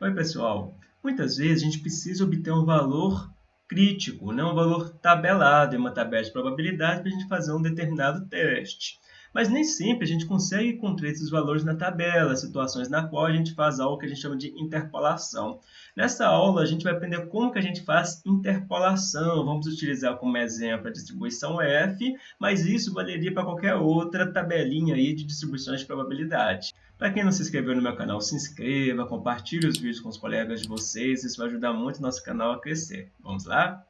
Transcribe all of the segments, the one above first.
Oi, pessoal. Muitas vezes a gente precisa obter um valor crítico, né? um valor tabelado em uma tabela de probabilidade para a gente fazer um determinado teste. Mas nem sempre a gente consegue encontrar esses valores na tabela, situações na qual a gente faz algo que a gente chama de interpolação. Nessa aula, a gente vai aprender como que a gente faz interpolação. Vamos utilizar como exemplo a distribuição F, mas isso valeria para qualquer outra tabelinha aí de distribuições de probabilidade. Para quem não se inscreveu no meu canal, se inscreva, compartilhe os vídeos com os colegas de vocês, isso vai ajudar muito o nosso canal a crescer. Vamos lá?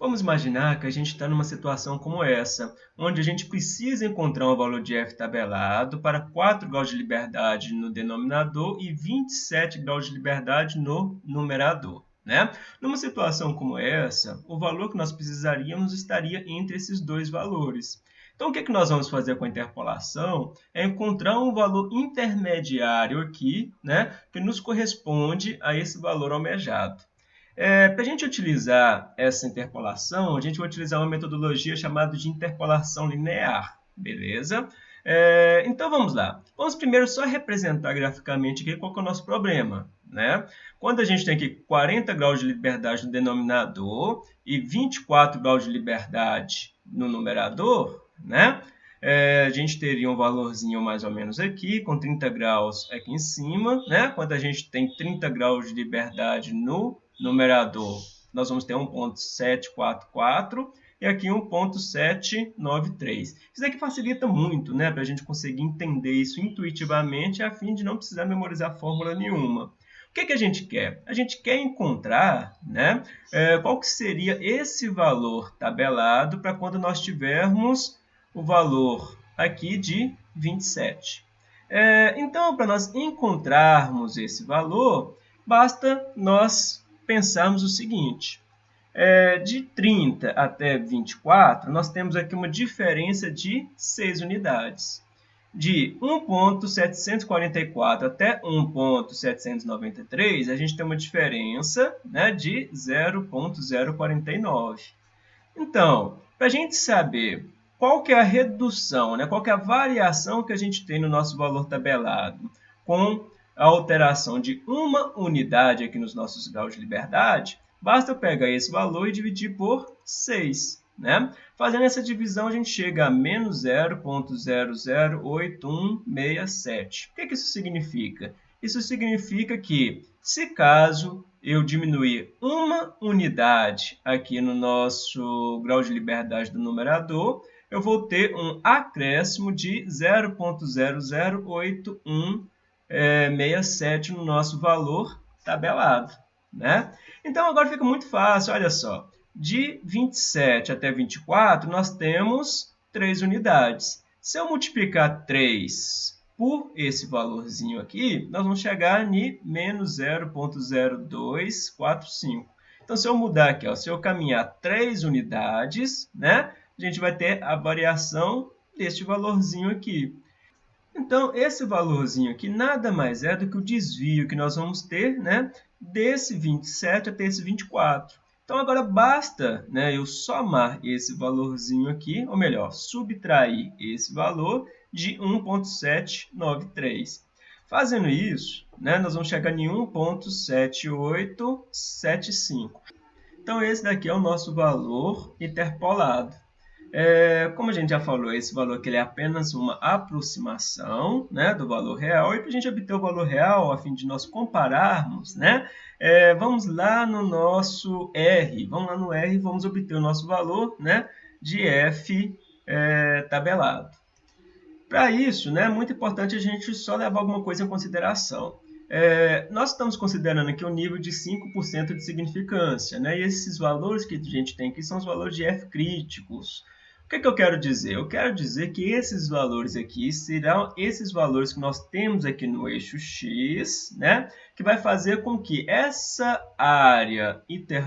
Vamos imaginar que a gente está numa situação como essa, onde a gente precisa encontrar um valor de f tabelado para 4 graus de liberdade no denominador e 27 graus de liberdade no numerador. Né? Numa situação como essa, o valor que nós precisaríamos estaria entre esses dois valores. Então, o que, é que nós vamos fazer com a interpolação? É encontrar um valor intermediário aqui, né, que nos corresponde a esse valor almejado. É, Para a gente utilizar essa interpolação, a gente vai utilizar uma metodologia chamada de interpolação linear, beleza? É, então vamos lá. Vamos primeiro só representar graficamente aqui qual é o nosso problema. Né? Quando a gente tem aqui 40 graus de liberdade no denominador e 24 graus de liberdade no numerador, né? É, a gente teria um valorzinho mais ou menos aqui, com 30 graus aqui em cima. Né? Quando a gente tem 30 graus de liberdade no numerador, nós vamos ter 1.744 e aqui 1.793. Isso aqui facilita muito né, para a gente conseguir entender isso intuitivamente a fim de não precisar memorizar fórmula nenhuma. O que, que a gente quer? A gente quer encontrar né, é, qual que seria esse valor tabelado para quando nós tivermos o valor aqui de 27. É, então, para nós encontrarmos esse valor, basta nós pensarmos o seguinte. É, de 30 até 24, nós temos aqui uma diferença de 6 unidades. De 1.744 até 1.793, a gente tem uma diferença né, de 0.049. Então, para a gente saber qual que é a redução, né, qual que é a variação que a gente tem no nosso valor tabelado com a alteração de uma unidade aqui nos nossos graus de liberdade, basta eu pegar esse valor e dividir por 6. Né? Fazendo essa divisão, a gente chega a menos 0.008167. O que, que isso significa? Isso significa que, se caso eu diminuir uma unidade aqui no nosso grau de liberdade do numerador, eu vou ter um acréscimo de 0.008167 é, 67 no nosso valor tabelado. Né? Então, agora fica muito fácil, olha só. De 27 até 24, nós temos 3 unidades. Se eu multiplicar 3 por esse valorzinho aqui, nós vamos chegar em menos 0.0245. Então, se eu mudar aqui, ó, se eu caminhar 3 unidades, né, a gente vai ter a variação deste valorzinho aqui. Então, esse valorzinho aqui nada mais é do que o desvio que nós vamos ter né, desse 27 até esse 24. Então, agora basta né, eu somar esse valorzinho aqui, ou melhor, subtrair esse valor de 1.793. Fazendo isso, né, nós vamos chegar em 1.7875. Então, esse daqui é o nosso valor interpolado. É, como a gente já falou, esse valor aqui é apenas uma aproximação né, do valor real. E para a gente obter o valor real, a fim de nós compararmos, né, é, vamos lá no nosso R. Vamos lá no R e vamos obter o nosso valor né, de F é, tabelado. Para isso, né, é muito importante a gente só levar alguma coisa em consideração. É, nós estamos considerando aqui o um nível de 5% de significância, né? e esses valores que a gente tem aqui são os valores de F críticos. O que, é que eu quero dizer? Eu quero dizer que esses valores aqui serão esses valores que nós temos aqui no eixo X, né? que vai fazer com que essa área,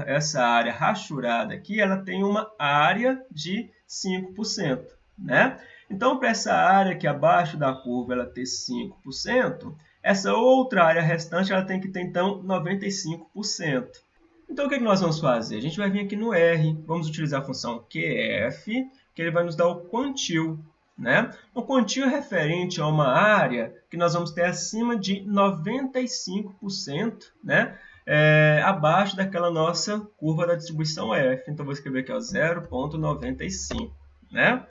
essa área rachurada aqui, ela tenha uma área de 5%. Né? Então, para essa área aqui abaixo da curva ela ter 5%, essa outra área restante ela tem que ter, então, 95%. Então, o que, é que nós vamos fazer? A gente vai vir aqui no R, vamos utilizar a função QF, que ele vai nos dar o quantil. Né? Um quantio referente a uma área que nós vamos ter acima de 95%, né? É, abaixo daquela nossa curva da distribuição F. Então, vou escrever aqui 0,95. Né?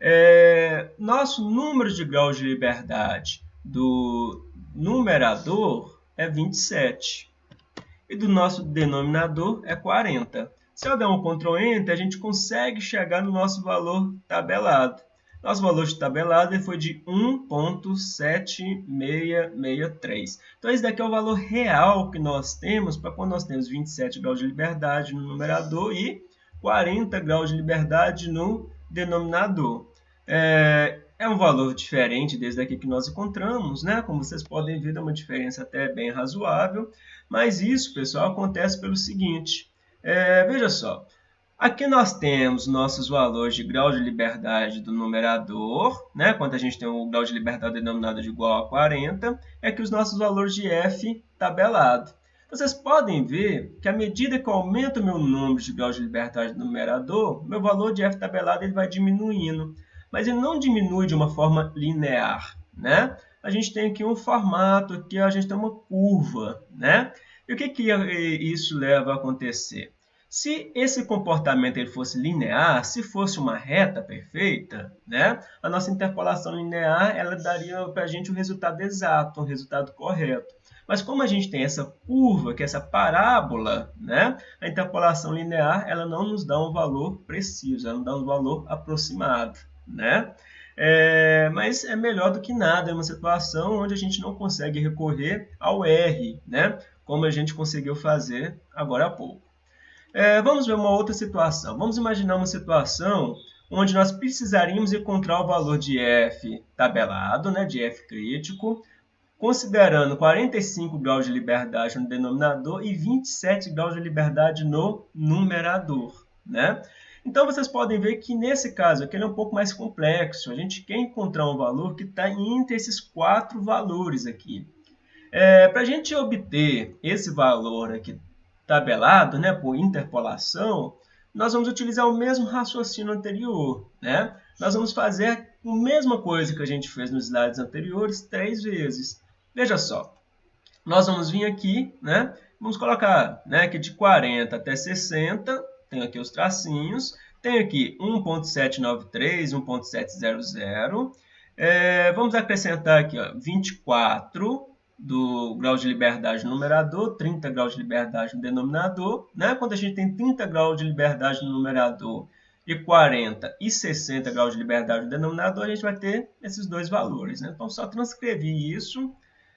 É, nosso número de graus de liberdade do numerador é 27 e do nosso denominador é 40. Se eu der um Ctrl Enter, a gente consegue chegar no nosso valor tabelado. Nosso valor de tabelado foi de 1.7663. Então, esse daqui é o valor real que nós temos para quando nós temos 27 graus de liberdade no numerador e 40 graus de liberdade no denominador. É, é um valor diferente desde aqui que nós encontramos, né? Como vocês podem ver, é uma diferença até bem razoável. Mas isso, pessoal, acontece pelo seguinte. É, veja só, aqui nós temos nossos valores de grau de liberdade do numerador, né? quando a gente tem o grau de liberdade denominado de igual a 40, é que os nossos valores de f tabelado. Vocês podem ver que à medida que eu aumento o meu número de grau de liberdade do numerador, meu valor de f tabelado ele vai diminuindo. Mas ele não diminui de uma forma linear. Né? A gente tem aqui um formato, aqui a gente tem uma curva. Né? E o que, que isso leva a acontecer? Se esse comportamento ele fosse linear, se fosse uma reta perfeita, né, a nossa interpolação linear ela daria para a gente o um resultado exato, um resultado correto. Mas como a gente tem essa curva, que é essa parábola, né, a interpolação linear ela não nos dá um valor preciso, ela nos dá um valor aproximado. Né? É, mas é melhor do que nada, é uma situação onde a gente não consegue recorrer ao R, né? Como a gente conseguiu fazer agora há pouco. É, vamos ver uma outra situação. Vamos imaginar uma situação onde nós precisaríamos encontrar o valor de f tabelado, né, de f crítico, considerando 45 graus de liberdade no denominador e 27 graus de liberdade no numerador. Né? Então, vocês podem ver que nesse caso aqui ele é um pouco mais complexo. A gente quer encontrar um valor que está entre esses quatro valores aqui. É, Para a gente obter esse valor aqui tabelado, né, por interpolação, nós vamos utilizar o mesmo raciocínio anterior. Né? Nós vamos fazer a mesma coisa que a gente fez nos slides anteriores três vezes. Veja só, nós vamos vir aqui, né? vamos colocar né, que de 40 até 60, tem aqui os tracinhos, tem aqui 1.793, 1.700, é, vamos acrescentar aqui ó, 24, do grau de liberdade no numerador, 30 graus de liberdade no denominador. Né? Quando a gente tem 30 graus de liberdade no numerador e 40 e 60 graus de liberdade no denominador, a gente vai ter esses dois valores. Né? Então, só transcrevi isso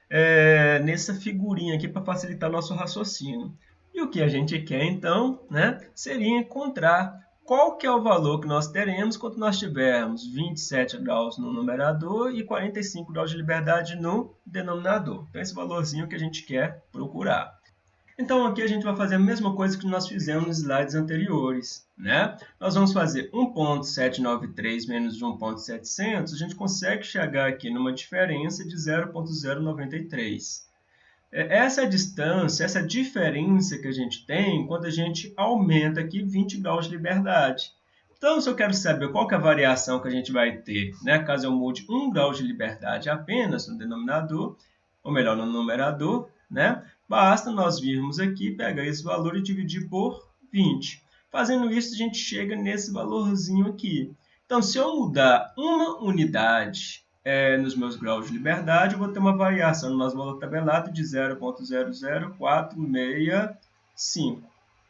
é, nessa figurinha aqui para facilitar nosso raciocínio. E o que a gente quer, então, né, seria encontrar qual que é o valor que nós teremos quando nós tivermos 27 graus no numerador e 45 graus de liberdade no denominador. Então, esse valorzinho que a gente quer procurar. Então, aqui a gente vai fazer a mesma coisa que nós fizemos nos slides anteriores. Né? Nós vamos fazer 1.793 menos 1.700, a gente consegue chegar aqui numa diferença de 0.093. É, essa distância, essa diferença que a gente tem quando a gente aumenta aqui 20 graus de liberdade. Então, se eu quero saber qual que é a variação que a gente vai ter, né, caso eu mude 1 grau de liberdade apenas no denominador, ou melhor, no numerador, né, basta nós virmos aqui, pegar esse valor e dividir por 20. Fazendo isso, a gente chega nesse valorzinho aqui. Então, se eu mudar uma unidade é, nos meus graus de liberdade, eu vou ter uma variação no nosso valor tabelado de 0.00465.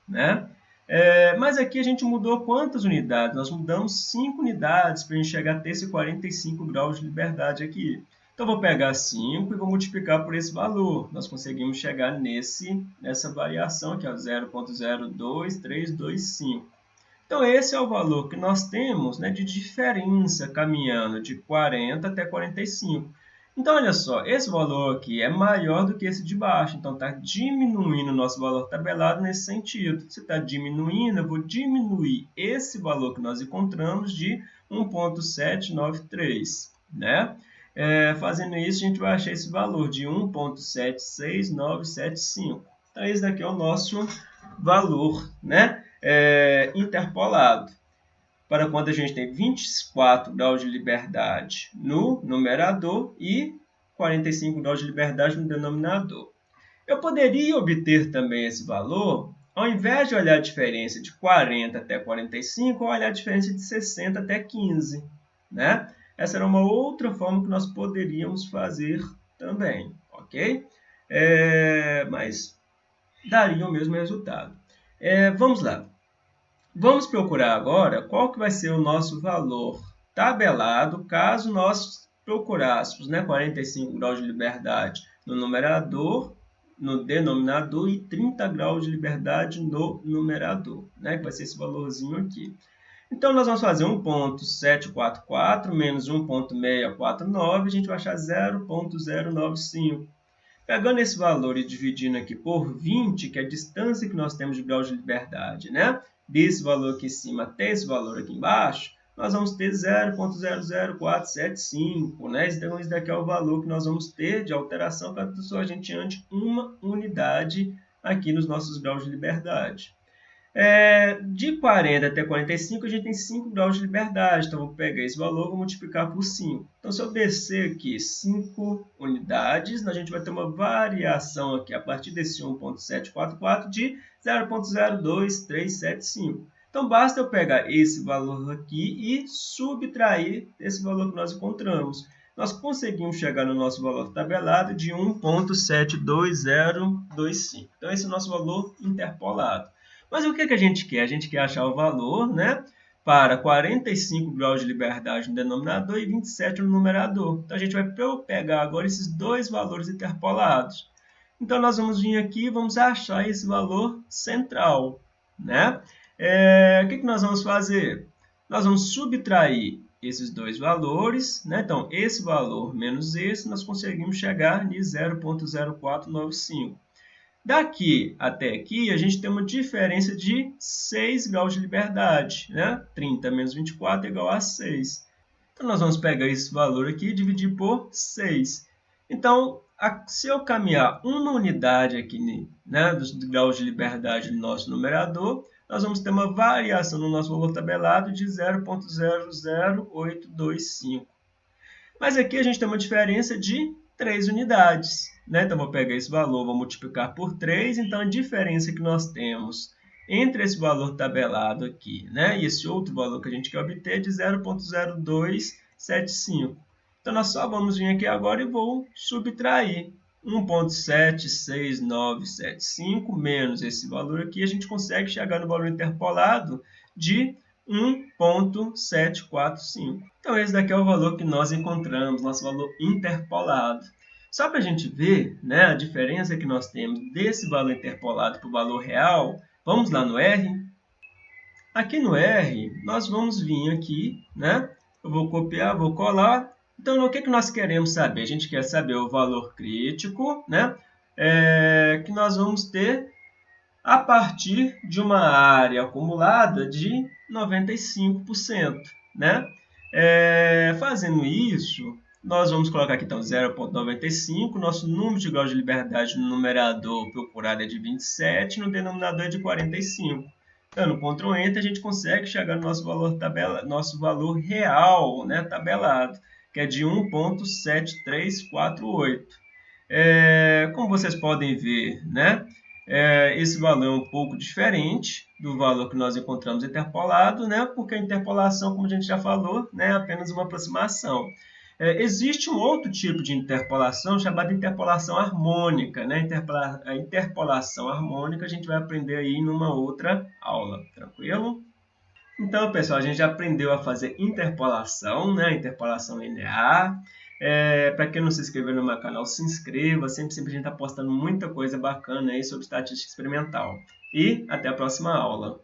Né? É, mas aqui a gente mudou quantas unidades? Nós mudamos 5 unidades para a gente chegar a ter esse 45 graus de liberdade aqui. Então, vou pegar 5 e vou multiplicar por esse valor. Nós conseguimos chegar nesse, nessa variação aqui, 0.02325. Então, esse é o valor que nós temos né, de diferença caminhando de 40 até 45. Então, olha só, esse valor aqui é maior do que esse de baixo. Então, está diminuindo o nosso valor tabelado nesse sentido. Se está diminuindo, eu vou diminuir esse valor que nós encontramos de 1.793. Né? É, fazendo isso, a gente vai achar esse valor de 1.76975. Então, esse daqui é o nosso valor, né? é, interpolado. Para quando a gente tem 24 graus de liberdade no numerador e 45 graus de liberdade no denominador. Eu poderia obter também esse valor, ao invés de olhar a diferença de 40 até 45, olhar a diferença de 60 até 15. Né? Essa era uma outra forma que nós poderíamos fazer também, ok? É, mas daria o mesmo resultado. É, vamos lá. Vamos procurar agora qual que vai ser o nosso valor tabelado caso nós procurássemos né, 45 graus de liberdade no numerador, no denominador e 30 graus de liberdade no numerador, né, que vai ser esse valorzinho aqui. Então, nós vamos fazer 1.744 menos 1.649, a gente vai achar 0.095. Pegando esse valor e dividindo aqui por 20, que é a distância que nós temos de grau de liberdade, né? Desse valor aqui em cima até esse valor aqui embaixo, nós vamos ter 0.00475, né? Então, esse daqui é o valor que nós vamos ter de alteração para a gente ante uma unidade aqui nos nossos graus de liberdade. É, de 40 até 45, a gente tem 5 graus de liberdade. Então, vou pegar esse valor e multiplicar por 5. Então, se eu descer aqui 5 unidades, a gente vai ter uma variação aqui a partir desse 1.744 de 0.02375. Então, basta eu pegar esse valor aqui e subtrair esse valor que nós encontramos. Nós conseguimos chegar no nosso valor tabelado de 1.72025. Então, esse é o nosso valor interpolado. Mas o que, que a gente quer? A gente quer achar o valor né, para 45 graus de liberdade no denominador e 27 no numerador. Então, a gente vai pegar agora esses dois valores interpolados. Então, nós vamos vir aqui e vamos achar esse valor central. Né? É, o que, que nós vamos fazer? Nós vamos subtrair esses dois valores. Né? Então, esse valor menos esse, nós conseguimos chegar em 0.0495. Daqui até aqui, a gente tem uma diferença de 6 graus de liberdade. Né? 30 menos 24 é igual a 6. Então, nós vamos pegar esse valor aqui e dividir por 6. Então, se eu caminhar uma unidade aqui né, dos graus de liberdade do nosso numerador, nós vamos ter uma variação no nosso valor tabelado de 0.00825. Mas aqui a gente tem uma diferença de 3 unidades. Né? Então, vou pegar esse valor, vou multiplicar por 3. Então, a diferença que nós temos entre esse valor tabelado aqui né? e esse outro valor que a gente quer obter é de 0.0275. Então, nós só vamos vir aqui agora e vou subtrair 1.76975 menos esse valor aqui, a gente consegue chegar no valor interpolado de 1.745. Então, esse daqui é o valor que nós encontramos, nosso valor interpolado. Só para a gente ver né, a diferença que nós temos desse valor interpolado para o valor real, vamos lá no R. Aqui no R, nós vamos vir aqui, né? Eu vou copiar, vou colar. Então, o que, que nós queremos saber? A gente quer saber o valor crítico, né? É, que nós vamos ter a partir de uma área acumulada de 95%, né? É, fazendo isso, nós vamos colocar aqui então 0,95. Nosso número de graus de liberdade no numerador procurado é de 27, no denominador é de 45. Dando Ctrl Enter, a gente consegue chegar no nosso valor, tabela, nosso valor real né, tabelado, que é de 1,7348. É, como vocês podem ver, né, é, esse valor é um pouco diferente do valor que nós encontramos interpolado, né, porque a interpolação, como a gente já falou, né, é apenas uma aproximação. É, existe um outro tipo de interpolação chamada interpolação harmônica. Né? Interpola a interpolação harmônica a gente vai aprender aí numa outra aula, tranquilo? Então, pessoal, a gente já aprendeu a fazer interpolação, né? interpolação linear. É, Para quem não se inscreveu no meu canal, se inscreva. Sempre, sempre a gente está postando muita coisa bacana aí sobre estatística experimental. E até a próxima aula.